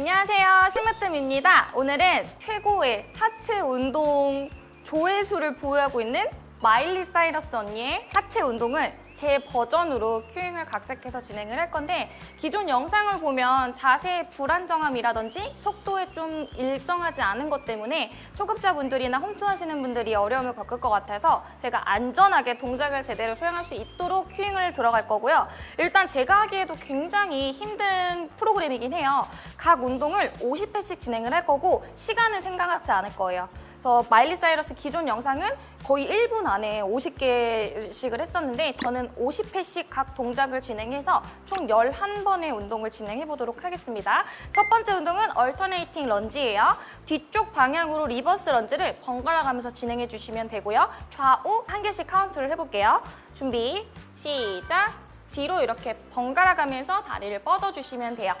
안녕하세요. 심으뜸입니다. 오늘은 최고의 하체 운동 조회수를 보유하고 있는 마일리 사이러스 언니의 하체 운동을 제 버전으로 큐잉을 각색해서 진행을 할 건데 기존 영상을 보면 자세의 불안정함이라든지 속도에 좀 일정하지 않은 것 때문에 초급자분들이나 홈트 하시는 분들이 어려움을 겪을 것 같아서 제가 안전하게 동작을 제대로 수행할 수 있도록 큐잉을 들어갈 거고요. 일단 제가 하기에도 굉장히 힘든 프로그램이긴 해요. 각 운동을 50회씩 진행을 할 거고 시간은 생각하지 않을 거예요. 그래서 마일리 사이러스 기존 영상은 거의 1분 안에 50개씩을 했었는데 저는 50회씩 각 동작을 진행해서 총 11번의 운동을 진행해 보도록 하겠습니다. 첫 번째 운동은 alternating lunge예요. 뒤쪽 방향으로 reverse lunge를 번갈아 가면서 진행해 주시면 되고요. 좌우 한 개씩 카운트를 해볼게요. 준비, 시작! 뒤로 이렇게 번갈아 가면서 다리를 뻗어주시면 돼요.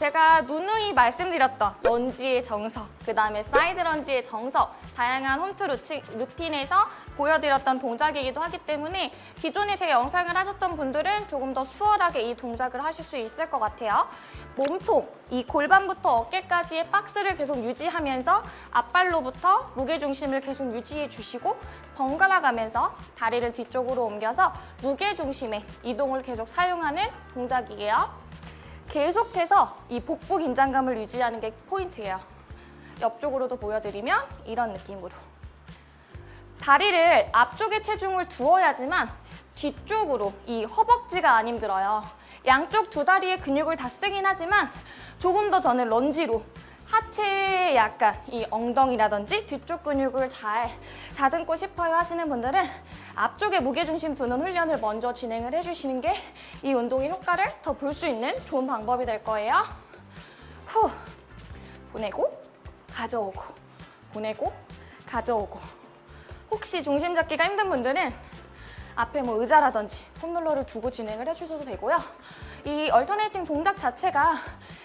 제가 누누이 말씀드렸던 lunge의 정석, 그 다음에 side lunge의 정석, 다양한 홈트 루치, 루틴에서 보여드렸던 동작이기도 하기 때문에 기존에 제 영상을 하셨던 분들은 조금 더 수월하게 이 동작을 하실 수 있을 것 같아요. 몸통, 이 골반부터 어깨까지의 박스를 계속 유지하면서 앞발로부터 무게중심을 계속 유지해 주시고 번갈아 가면서 다리를 뒤쪽으로 옮겨서 무게중심의 이동을 계속 사용하는 동작이에요. 계속해서 이 복부 긴장감을 유지하는 게 포인트예요. 옆쪽으로도 보여드리면 이런 느낌으로. 다리를 앞쪽에 체중을 두어야지만 뒤쪽으로 이 허벅지가 안 힘들어요. 양쪽 두 다리의 근육을 다 쓰긴 하지만 조금 더 저는 런지로 하체에 약간 이 엉덩이라든지 뒤쪽 근육을 잘 다듬고 싶어요 하시는 분들은 앞쪽에 무게중심 두는 훈련을 먼저 진행을 해주시는 게 이 운동의 효과를 더 볼 수 있는 좋은 방법이 될 거예요. 후 보내고 가져오고 보내고 가져오고 혹시 중심 잡기가 힘든 분들은 앞에 뭐 의자라든지 폼롤러를 두고 진행을 해주셔도 되고요. 이 얼터네이팅 동작 자체가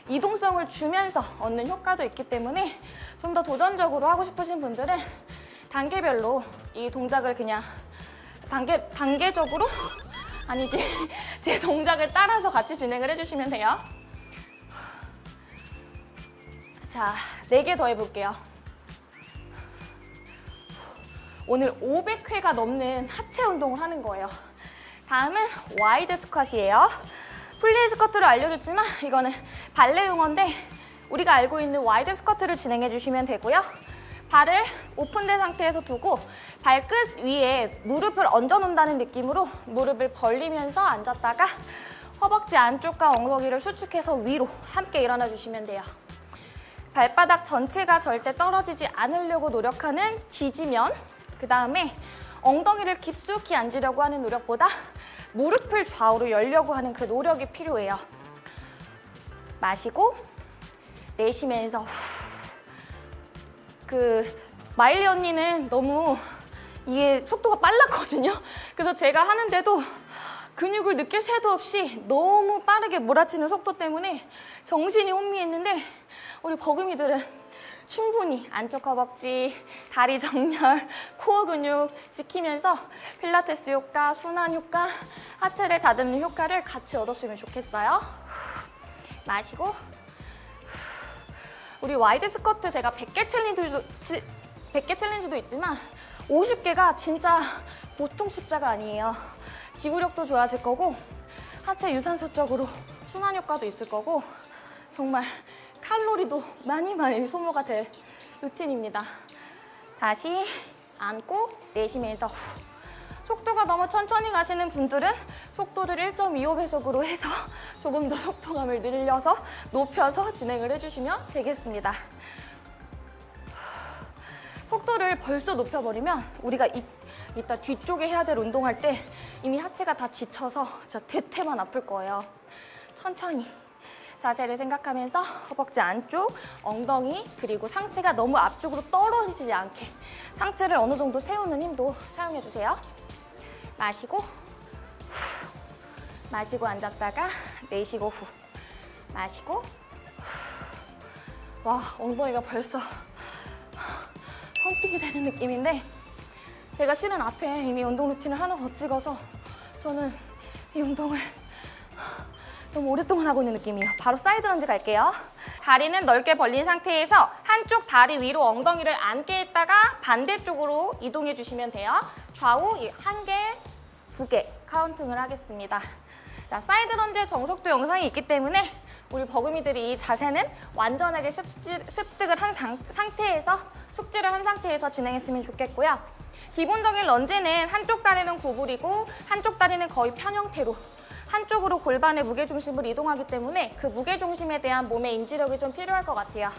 이동성을 주면서 얻는 효과도 있기 때문에 좀 더 도전적으로 하고 싶으신 분들은 단계별로 이 동작을 그냥 단계, 단계적으로 아니지 제 동작을 따라서 같이 진행을 해주시면 돼요. 자, 4개 더 해볼게요. 오늘 500회가 넘는 하체 운동을 하는 거예요. 다음은 wide squat예요. plié squat를 알려줬지만 이거는 발레 용어인데 우리가 알고 있는 wide squat를 진행해 주시면 되고요. 발을 오픈된 상태에서 두고 발끝 위에 무릎을 얹어 놓는다는 느낌으로 무릎을 벌리면서 앉았다가 허벅지 안쪽과 엉덩이를 수축해서 위로 함께 일어나 주시면 돼요. 발바닥 전체가 절대 떨어지지 않으려고 노력하는 지지면 그 다음에 엉덩이를 깊숙이 앉으려고 하는 노력보다 무릎을 좌우로 열려고 하는 그 노력이 필요해요. 마시고 내쉬면서 후. 그 마일리 언니는 너무 이게 속도가 빨랐거든요. 그래서 제가 하는데도 근육을 느낄 새도 없이 너무 빠르게 몰아치는 속도 때문에 정신이 혼미했는데 우리 버금이들은 충분히 안쪽 허벅지, 다리 정렬, 코어 근육 지키면서 필라테스 효과, 순환 효과, 하체를 다듬는 효과를 같이 얻었으면 좋겠어요. 마시고 우리 wide squat 제가 100개 challenge도, 100개 challenge도 있지만 50개가 진짜 보통 숫자가 아니에요. 지구력도 좋아질 거고 하체 유산소적으로 순환 효과도 있을 거고 정말 칼로리도 많이 많이 소모가 될 루틴입니다. 다시 앉고 내쉬면서 후. 속도가 너무 천천히 가시는 분들은 속도를 1.25배속으로 해서 조금 더 속도감을 늘려서 높여서 진행을 해주시면 되겠습니다. 속도를 벌써 높여버리면 우리가 이, 이따 뒤쪽에 해야 될 운동할 때 이미 하체가 다 지쳐서 진짜 대퇴만 아플 거예요. 천천히 자세를 생각하면서 허벅지 안쪽, 엉덩이, 그리고 상체가 너무 앞쪽으로 떨어지지 않게 상체를 어느 정도 세우는 힘도 사용해주세요. 마시고 후. 마시고 앉았다가 내쉬고 후 마시고 후. 와 엉덩이가 벌써 펌핑이 되는 느낌인데 제가 실은 앞에 이미 운동 루틴을 하나 더 찍어서 저는 이 운동을 너무 오랫동안 하고 있는 느낌이에요. 바로 side lunge 갈게요. 다리는 넓게 벌린 상태에서 한쪽 다리 위로 엉덩이를 앉게 했다가 반대쪽으로 이동해 주시면 돼요. 좌우 한 개, 두 개 counting을 하겠습니다. 자, side lunge 정석도 영상이 있기 때문에 우리 버금이들이 이 자세는 완전하게 습지, 습득을 한 상, 상태에서 숙지를 한 상태에서 진행했으면 좋겠고요. 기본적인 런지는 한쪽 다리는 구부리고 한쪽 다리는 거의 편 형태로 한쪽으로 골반의 무게중심을 이동하기 때문에 그 무게중심에 대한 몸의 인지력이 좀 필요할 것 같아요.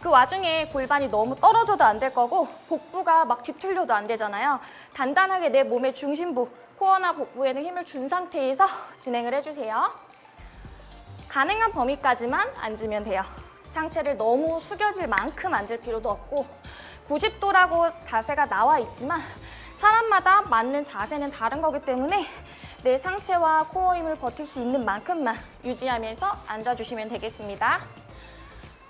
그 와중에 골반이 너무 떨어져도 안 될 거고 복부가 막 뒤틀려도 안 되잖아요. 단단하게 내 몸의 중심부, 코어나 복부에는 힘을 준 상태에서 진행을 해주세요. 가능한 범위까지만 앉으면 돼요. 상체를 너무 숙여질 만큼 앉을 필요도 없고 90도라고 자세가 나와 있지만 사람마다 맞는 자세는 다른 거기 때문에 내 상체와 코어 힘을 버틸 수 있는 만큼만 유지하면서 앉아주시면 되겠습니다.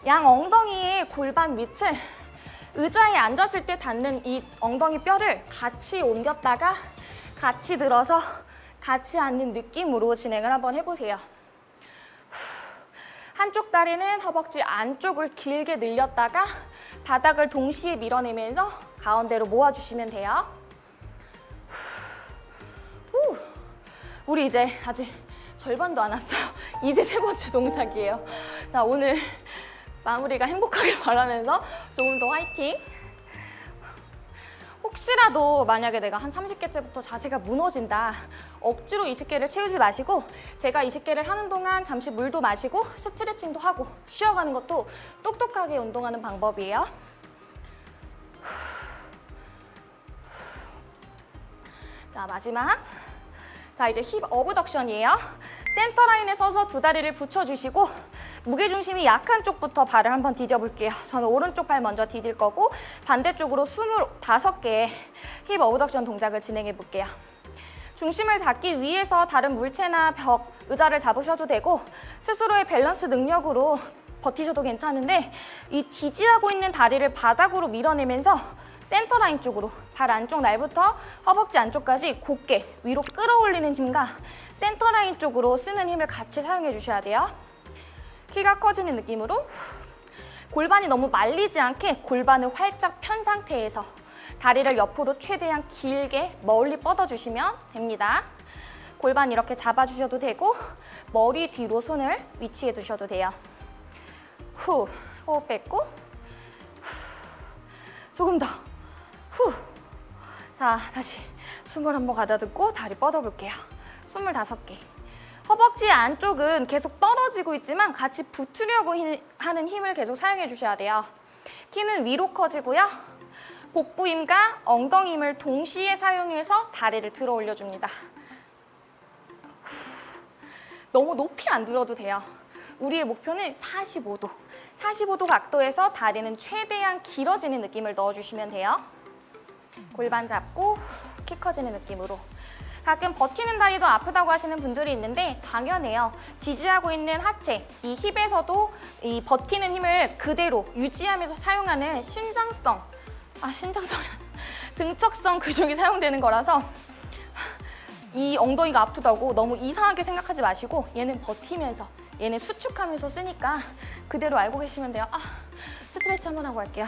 양 엉덩이의 골반 밑을 의자에 앉았을 때 닿는 이 엉덩이 뼈를 같이 옮겼다가 같이 들어서 같이 앉는 느낌으로 진행을 한번 해보세요. 한쪽 다리는 허벅지 안쪽을 길게 늘렸다가 바닥을 동시에 밀어내면서 가운데로 모아주시면 돼요. 후. 우리 이제 아직 절반도 안 왔어요. 이제 세 번째 동작이에요. 자, 오늘 마무리가 행복하길 바라면서 조금 더 화이팅! 혹시라도 만약에 내가 한 30개째부터 자세가 무너진다. 억지로 20개를 채우지 마시고 제가 20개를 하는 동안 잠시 물도 마시고 스트레칭도 하고 쉬어가는 것도 똑똑하게 운동하는 방법이에요. 자 마지막. 자 이제 힙 어브덕션이에요. 센터 라인에 서서 두 다리를 붙여주시고 무게중심이 약한 쪽부터 발을 한번 디뎌볼게요. 저는 오른쪽 발 먼저 디딜 거고 반대쪽으로 25개의 hip abduction 동작을 진행해 볼게요. 중심을 잡기 위해서 다른 물체나 벽, 의자를 잡으셔도 되고 스스로의 밸런스 능력으로 버티셔도 괜찮은데 이 지지하고 있는 다리를 바닥으로 밀어내면서 센터 라인 쪽으로 발 안쪽 날부터 허벅지 안쪽까지 곧게 위로 끌어올리는 힘과 센터 라인 쪽으로 쓰는 힘을 같이 사용해 주셔야 돼요. 키가 커지는 느낌으로 골반이 너무 말리지 않게 골반을 활짝 편 상태에서 다리를 옆으로 최대한 길게 멀리 뻗어주시면 됩니다. 골반 이렇게 잡아주셔도 되고 머리 뒤로 손을 위치해 두셔도 돼요. 후, 호흡 뱉고 후, 조금 더 후. 자, 다시 숨을 한번 가다듬고 다리 뻗어볼게요. 25개. 허벅지 안쪽은 계속 떨어지고 있지만 같이 붙으려고 하는 힘을 계속 사용해 주셔야 돼요. 키는 위로 커지고요. 복부 힘과 엉덩이 힘을 동시에 사용해서 다리를 들어 올려줍니다. 너무 높이 안 들어도 돼요. 우리의 목표는 45도. 45도 각도에서 다리는 최대한 길어지는 느낌을 넣어주시면 돼요. 골반 잡고 키 커지는 느낌으로 가끔 버티는 다리도 아프다고 하시는 분들이 있는데 당연해요. 지지하고 있는 하체, 이 힙에서도 이 버티는 힘을 그대로 유지하면서 사용하는 신장성, 아 신장성, 등척성 근육이 사용되는 거라서 이 엉덩이가 아프다고 너무 이상하게 생각하지 마시고 얘는 버티면서 얘는 수축하면서 쓰니까 그대로 알고 계시면 돼요. 아 스트레치 한번 하고 갈게요.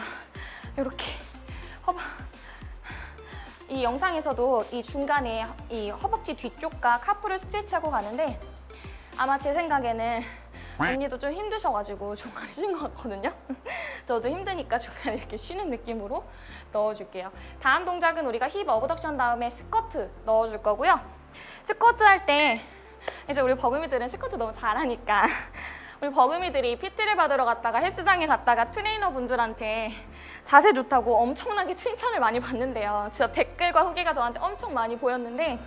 이렇게 허벅 이 영상에서도 이 중간에 이 허벅지 뒤쪽과 카프를 스트레치하고 가는데 아마 제 생각에는 언니도 좀 힘드셔가지고 중간에 쉬는 것 같거든요. 저도 힘드니까 중간에 이렇게 쉬는 느낌으로 넣어줄게요. 다음 동작은 우리가 hip abduction 다음에 스쿼트 넣어줄 거고요. 스쿼트 할 때 이제 우리 버금이들은 스쿼트 너무 잘하니까 우리 버금이들이 PT를 받으러 갔다가 헬스장에 갔다가 트레이너 분들한테 자세 좋다고 엄청나게 칭찬을 많이 받는데요. 진짜 댓글과 후기가 저한테 엄청 많이 보였는데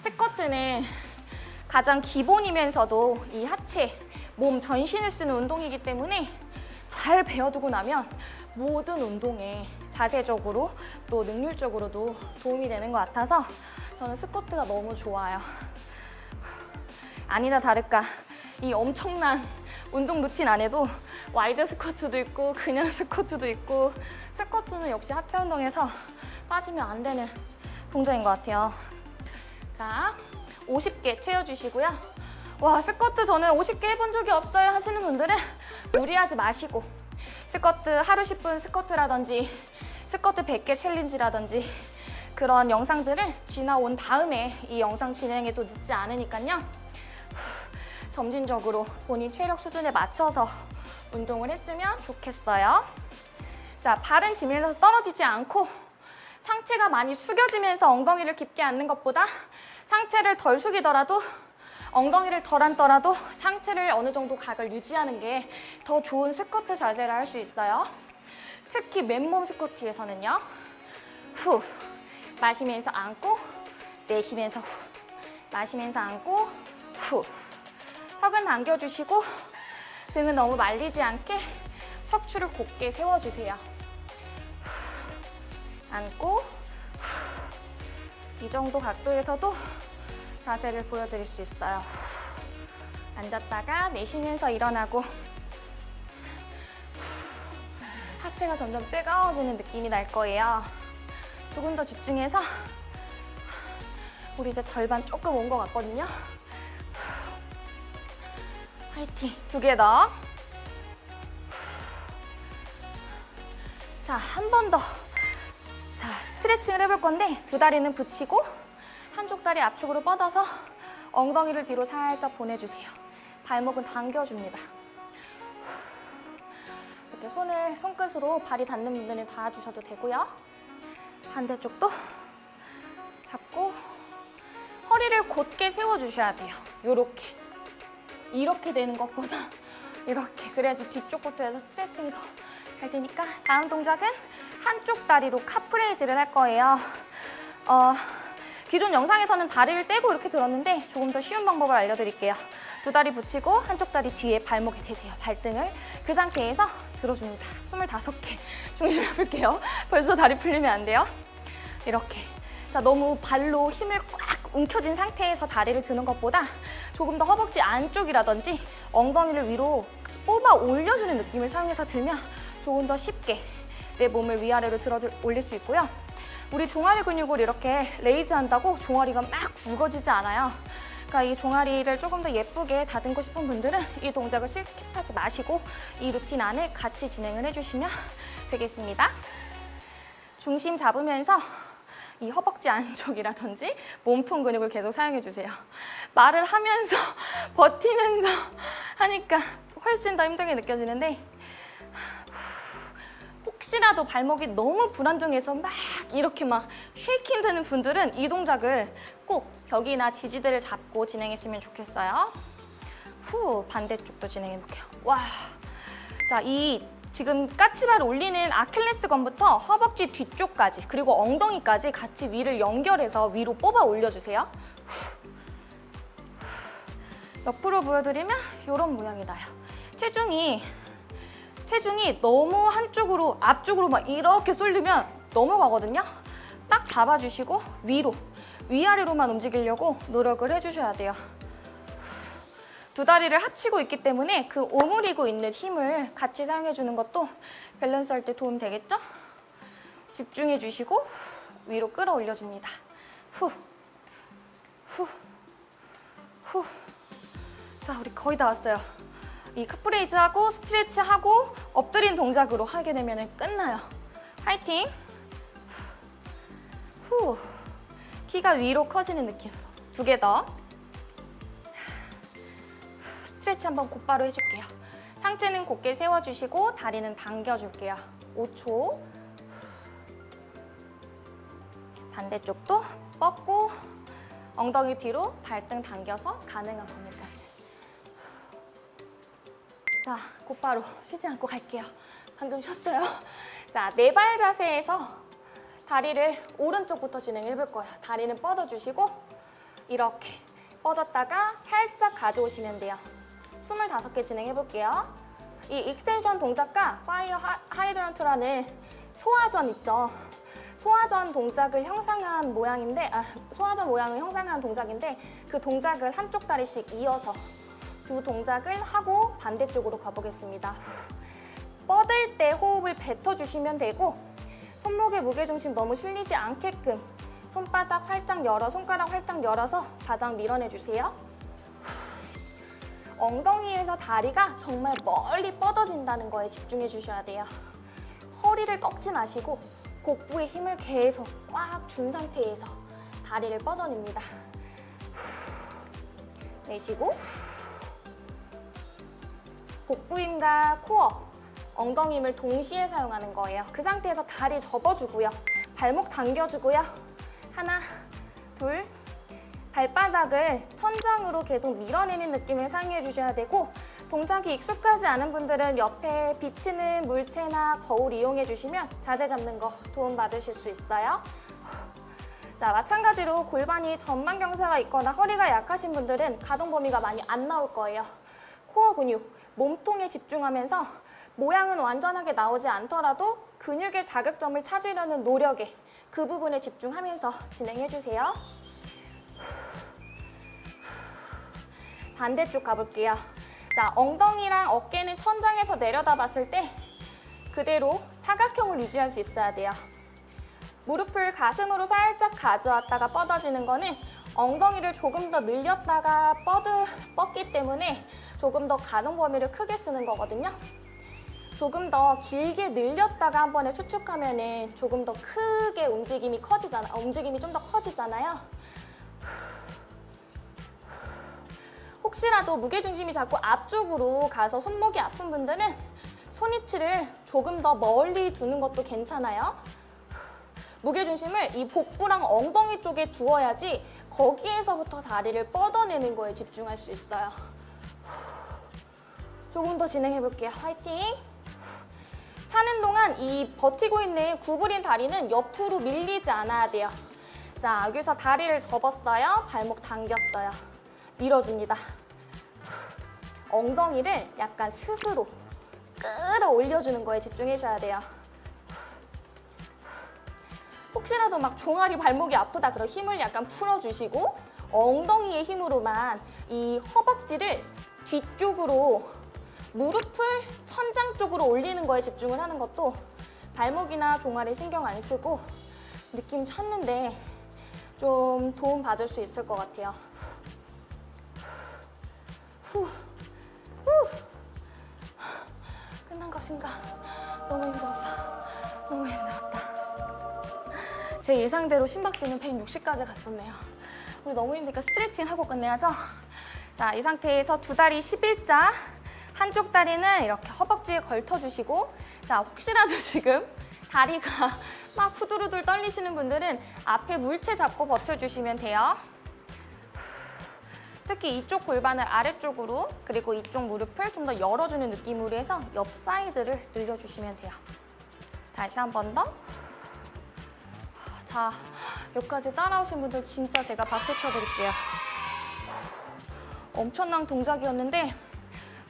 스쿼트는 가장 기본이면서도 이 하체, 몸 전신을 쓰는 운동이기 때문에 잘 배워두고 나면 모든 운동에 자세적으로 또 능률적으로도 도움이 되는 것 같아서 저는 스쿼트가 너무 좋아요. 아니나 다를까 이 엄청난 운동 루틴 안에도 wide squat도 있고 그냥 스쿼트도 있고 스쿼트는 역시 하체 운동에서 빠지면 안 되는 동작인 것 같아요. 자, 50개 채워주시고요. 와 스쿼트 저는 50개 해본 적이 없어요 하시는 분들은 무리하지 마시고 스쿼트 하루 10분 스쿼트라든지 스쿼트 100개 challenge라든지 그런 영상들을 지나온 다음에 이 영상 진행에도 늦지 않으니까요. 점진적으로 본인 체력 수준에 맞춰서 운동을 했으면 좋겠어요. 자, 발은 지면에서 떨어지지 않고 상체가 많이 숙여지면서 엉덩이를 깊게 앉는 것보다 상체를 덜 숙이더라도 엉덩이를 덜 앉더라도 상체를 어느 정도 각을 유지하는 게 더 좋은 스쿼트 자세를 할 수 있어요. 특히 맨몸 스쿼트에서는요. 후, 마시면서 앉고 내쉬면서 후, 마시면서 앉고 후. 턱은 당겨주시고 등은 너무 말리지 않게 척추를 곧게 세워주세요. 후. 이 정도 각도에서도 자세를 보여드릴 수 있어요. 앉았다가 내쉬면서 일어나고 하체가 점점 뜨거워지는 느낌이 날 거예요. 조금 더 집중해서 우리 이제 절반 조금 온 것 같거든요. 화이팅! 두 개 더. 자, 한 번 더. 자, 스트레칭을 해볼 건데 두 다리는 붙이고 한쪽 다리 앞쪽으로 뻗어서 엉덩이를 뒤로 살짝 보내주세요. 발목은 당겨줍니다. 이렇게 손을 손끝으로 발이 닿는 분들은 닿아주셔도 되고요. 반대쪽도 잡고 허리를 곧게 세워주셔야 돼요. 이렇게. 이렇게 되는 것보다 이렇게. 그래야지 뒤쪽 부터 해서 스트레칭이 더 잘 되니까 다음 동작은 한쪽 다리로 카프레이즈를 할 거예요. 어, 기존 영상에서는 다리를 떼고 이렇게 들었는데 조금 더 쉬운 방법을 알려드릴게요. 두 다리 붙이고 한쪽 다리 뒤에 발목에 대세요. 발등을 그 상태에서 들어줍니다. 25개 중심 해볼게요. 벌써 다리 풀리면 안 돼요. 이렇게. 자, 너무 발로 힘을 꽉 움켜쥔 상태에서 다리를 드는 것보다 조금 더 허벅지 안쪽이라든지 엉덩이를 위로 뽑아 올려주는 느낌을 사용해서 들면 조금 더 쉽게 내 몸을 위아래로 들어 올릴 수 있고요. 우리 종아리 근육을 이렇게 raise 한다고 종아리가 막 굵어지지 않아요. 그러니까 이 종아리를 조금 더 예쁘게 다듬고 싶은 분들은 이 동작을 skip하지 마시고 이 루틴 안에 같이 진행을 해주시면 되겠습니다. 중심 잡으면서 이 허벅지 안쪽이라든지 몸통 근육을 계속 사용해주세요. 말을 하면서 버티면서 하니까 훨씬 더 힘들게 느껴지는데 혹시라도 발목이 너무 불안정해서 막 이렇게 막 쉐이킹 되는 분들은 이 동작을 꼭 벽이나 지지대를 잡고 진행했으면 좋겠어요. 후, 반대쪽도 진행해볼게요. 와, 자, 이 지금 까치발 올리는 아킬레스건부터 허벅지 뒤쪽까지 그리고 엉덩이까지 같이 위를 연결해서 위로 뽑아 올려주세요. 옆으로 보여드리면 이런 모양이 나요. 체중이 체중이 너무 한쪽으로 앞쪽으로 막 이렇게 쏠리면 넘어가거든요. 딱 잡아주시고 위로 위아래로만 움직이려고 노력을 해주셔야 돼요. 두 다리를 합치고 있기 때문에 그 오므리고 있는 힘을 같이 사용해주는 것도 밸런스 할 때 도움 되겠죠? 집중해 주시고 위로 끌어올려줍니다. 후, 후, 후. 자, 우리 거의 다 왔어요. 이 calf raise 하고 스트레치 하고 엎드린 동작으로 하게 되면 끝나요. 화이팅! 후, 키가 위로 커지는 느낌. 두 개 더. 스트레치 한번 곧바로 해줄게요. 상체는 곧게 세워주시고 다리는 당겨줄게요. 5초. 반대쪽도 뻗고 엉덩이 뒤로 발등 당겨서 가능한 범위까지. 자, 곧바로 쉬지 않고 갈게요. 방금 쉬었어요. 자, 네 발 자세에서 다리를 오른쪽부터 진행해 볼 거예요. 다리는 뻗어주시고 이렇게 뻗었다가 살짝 가져오시면 돼요. 25개 진행해 볼게요. 이 extension 동작과 fire hydrant라는 소화전 있죠. 소화전 동작을 형상한 모양인데 아, 소화전 모양을 형상한 동작인데 그 동작을 한쪽 다리씩 이어서 두 동작을 하고 반대쪽으로 가보겠습니다. 뻗을 때 호흡을 뱉어주시면 되고 손목의 무게중심 너무 실리지 않게끔 손바닥 활짝 열어, 손가락 활짝 열어서 바닥 밀어내주세요. 엉덩이에서 다리가 정말 멀리 뻗어진다는 거에 집중해 주셔야 돼요. 허리를 꺾지 마시고 복부에 힘을 계속 꽉 준 상태에서 다리를 뻗어냅니다. 내쉬고 복부 힘과 코어, 엉덩이 힘을 동시에 사용하는 거예요. 그 상태에서 다리 접어주고요. 발목 당겨주고요. 하나, 둘, 발바닥을 천장으로 계속 밀어내는 느낌을 사용해 주셔야 되고 동작이 익숙하지 않은 분들은 옆에 비치는 물체나 거울 이용해 주시면 자세 잡는 거 도움 받으실 수 있어요. 자, 마찬가지로 골반이 전방 경사가 있거나 허리가 약하신 분들은 가동 범위가 많이 안 나올 거예요. 코어 근육, 몸통에 집중하면서 모양은 완전하게 나오지 않더라도 근육의 자극점을 찾으려는 노력에 그 부분에 집중하면서 진행해 주세요. 반대쪽 가볼게요. 자, 엉덩이랑 어깨는 천장에서 내려다 봤을 때 그대로 사각형을 유지할 수 있어야 돼요. 무릎을 가슴으로 살짝 가져왔다가 뻗어지는 거는 엉덩이를 조금 더 늘렸다가 뻗으, 뻗기 때문에 조금 더 가동 범위를 크게 쓰는 거거든요. 조금 더 길게 늘렸다가 한 번에 수축하면 은 조금 더 크게 움직임이 커지잖아. 움직임이 좀 더 커지잖아요. 혹시라도 무게중심이 자꾸 앞쪽으로 가서 손목이 아픈 분들은 손위치를 조금 더 멀리 두는 것도 괜찮아요. 무게중심을 이 복부랑 엉덩이 쪽에 두어야지 거기에서부터 다리를 뻗어내는 거에 집중할 수 있어요. 조금 더 진행해 볼게요. 화이팅! 차는 동안 이 버티고 있는 구부린 다리는 옆으로 밀리지 않아야 돼요. 자, 여기서 다리를 접었어요. 발목 당겼어요. 밀어줍니다. 엉덩이를 약간 스스로 끌어올려주는 거에 집중하셔야 돼요. 혹시라도 막 종아리 발목이 아프다 그럼 힘을 약간 풀어주시고 엉덩이의 힘으로만 이 허벅지를 뒤쪽으로 무릎을 천장 쪽으로 올리는 거에 집중을 하는 것도 발목이나 종아리 신경 안 쓰고 느낌 찾는데 좀 도움 받을 수 있을 것 같아요. 후, 후. 끝난 것인가? 너무 힘들었다. 너무 힘들었다. 제 예상대로 심박수는 160까지 갔었네요. 우리 너무 힘드니까 스트레칭 하고 끝내야죠. 자, 이 상태에서 두 다리 11자. 한쪽 다리는 이렇게 허벅지에 걸터주시고 자, 혹시라도 지금 다리가 막 후두루들 떨리시는 분들은 앞에 물체 잡고 버텨주시면 돼요. 특히 이쪽 골반을 아래쪽으로 그리고 이쪽 무릎을 좀 더 열어주는 느낌으로 해서 옆 사이드를 늘려주시면 돼요. 다시 한 번 더. 자, 여기까지 따라오신 분들 진짜 제가 박수 쳐드릴게요. 엄청난 동작이었는데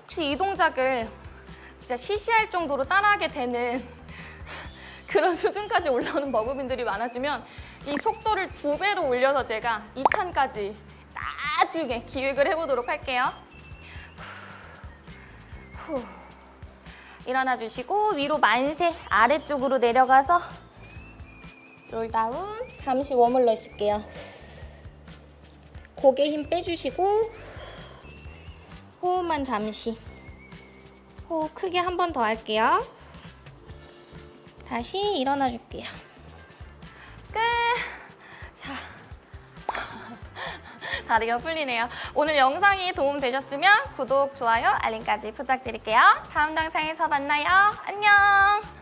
혹시 이 동작을 진짜 시시할 정도로 따라하게 되는 그런 수준까지 올라오는 버금이들이 많아지면 이 속도를 두 배로 올려서 제가 2탄까지 나중에 기획을 해보도록 할게요. 후. 일어나 주시고 위로 만세 아래쪽으로 내려가서 롤다운 잠시 머물러 있을게요. 고개 힘 빼주시고 호흡만 잠시 호흡 크게 한 번 더 할게요. 다시 일어나 줄게요. 다리가 풀리네요. 오늘 영상이 도움되셨으면 구독, 좋아요, 알림까지 부탁드릴게요. 다음 영상에서 만나요. 안녕!